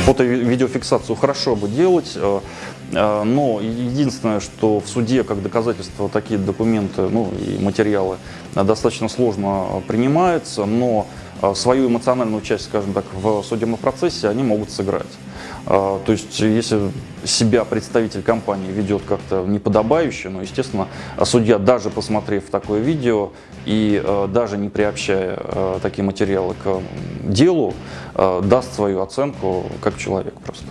фото-видеофиксацию хорошо бы делать, э, э, но единственное, что в суде как доказательство такие документы ну, и материалы достаточно сложно принимаются, но свою эмоциональную часть, скажем так, в судебном процессе они могут сыграть. То есть, если себя представитель компании ведет как-то неподобающе, но, естественно, судья, даже посмотрев такое видео и даже не приобщая такие материалы к делу, даст свою оценку как человек просто.